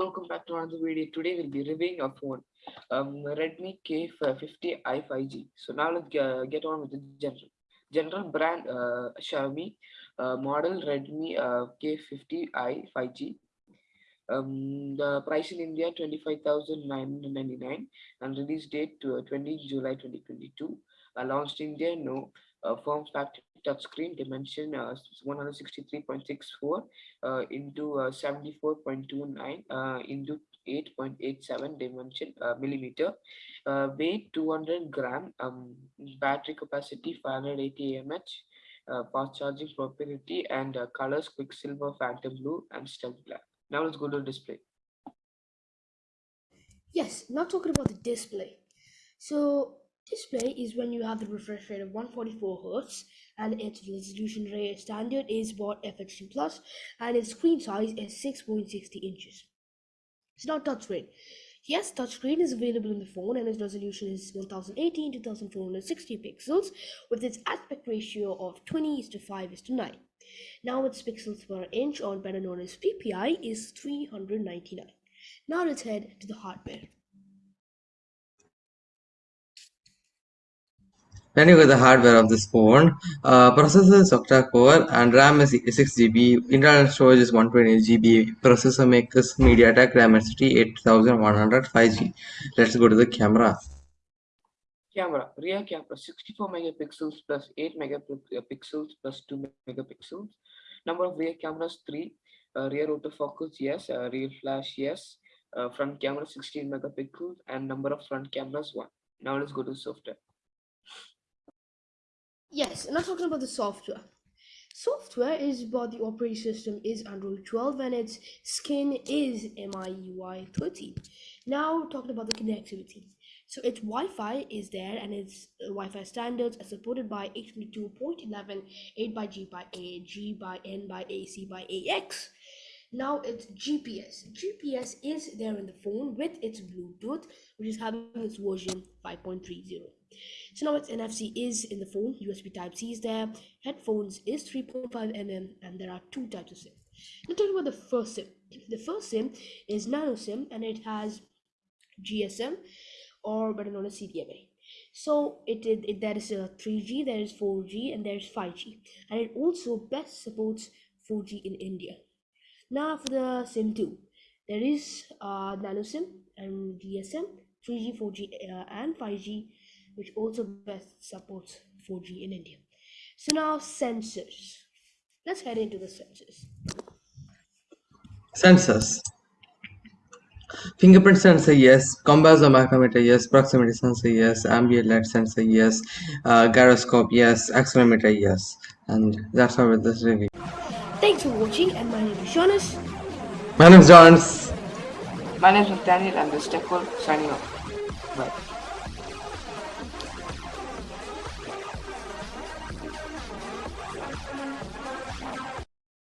another video. Today we'll be reviewing a phone, um, Redmi K50i 5G. So now let's get, get on with the general. General brand uh, Xiaomi, uh, model Redmi uh, K50i 5G. Um, the price in India 25,999 and release date to uh, 20 July 2022. Uh, launched in India, no. Uh, form factor touchscreen dimension uh, 163.64 uh, into uh, 74.29 uh, into 8.87 dimension uh, millimeter. Uh, weight 200 gram um, battery capacity 580 mAh uh, fast charging proprietary and uh, colors quicksilver phantom blue and stealth black. Now let's go to display. Yes now talking about the display. So display is when you have the refresh rate of 144 Hz and its resolution rate standard is about FHD plus and its screen size is 6.60 inches. It's not touchscreen. Yes, touchscreen is available in the phone and its resolution is 1080 to 1460 pixels with its aspect ratio of 20 is to 5 is to 9. Now its pixels per inch or better known as PPI is 399. Now let's head to the hardware. Get the hardware of this phone, uh, processor is octa-core and RAM is 6GB, internal storage is 128GB, processor makes MediaTek Dimensity 8100 5G. Let's go to the camera. Camera, rear camera 64 megapixels plus 8 megapixels plus 2 megapixels. Number of rear cameras 3, uh, rear autofocus yes, uh, rear flash yes, uh, front camera 16 megapixels and number of front cameras 1. Now let's go to software. Yes, and I'm talking about the software. Software is about the operating system is Android 12 and its skin is MIUI 13. Now talking about the connectivity. So its Wi-Fi is there and its uh, Wi-Fi standards are supported by 822.11, 8 by G by A, G by N by A, C by AX. Now it's GPS. GPS is there in the phone with its Bluetooth, which is having its version 5.30. So now its NFC is in the phone, USB Type C is there, headphones is 3.5 mm, and there are two types of SIM. Now talking about the first SIM. The first SIM is Nano SIM and it has GSM or better known as CDMA. So it, it, it there is a 3G, there is 4G, and there is 5G, and it also best supports 4G in India. Now for the SIM 2, there is uh, Nano SIM and GSM, 3G, 4G, uh, and 5G which also best supports 4G in India. So now sensors. Let's head into the sensors. Sensors. Fingerprint sensor, yes. Compass or magnetometer, yes. Proximity sensor, yes. Ambient light sensor, yes. Uh, gyroscope, yes. Accelerometer, yes. And that's all with this review. Thanks for watching, and my name is Jonas. My name is Jonas. My name is Daniel, and this is Techworld signing off. Bye.